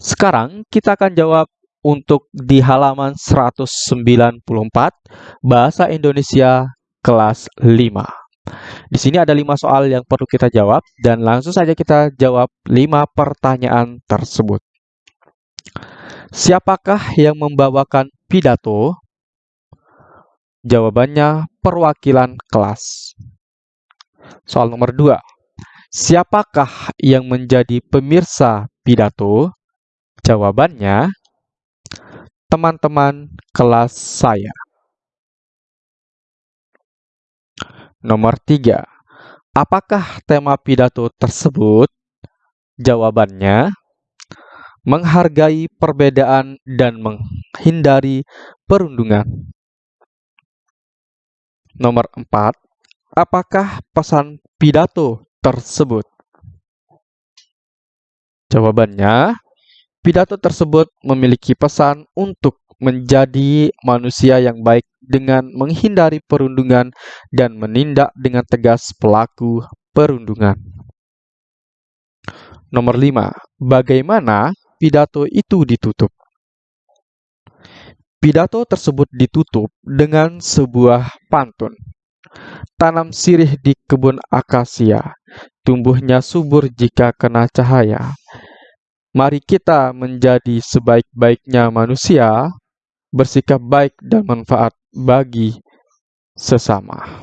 Sekarang kita akan jawab untuk di halaman 194 Bahasa Indonesia kelas 5. Di sini ada 5 soal yang perlu kita jawab dan langsung saja kita jawab 5 pertanyaan tersebut. Siapakah yang membawakan pidato? Jawabannya perwakilan kelas. Soal nomor 2. Siapakah yang menjadi pemirsa pidato? Jawabannya teman-teman kelas saya. Nomor 3. Apakah tema pidato tersebut? Jawabannya menghargai perbedaan dan menghindari perundungan. Nomor 4. Apakah pesan pidato tersebut? Jawabannya, pidato tersebut memiliki pesan untuk menjadi manusia yang baik dengan menghindari perundungan dan menindak dengan tegas pelaku perundungan. Nomor 5. Bagaimana pidato itu ditutup? Pidato tersebut ditutup dengan sebuah pantun. Tanam sirih di kebun akasia, tumbuhnya subur jika kena cahaya. Mari kita menjadi sebaik-baiknya manusia, bersikap baik dan manfaat bagi sesama.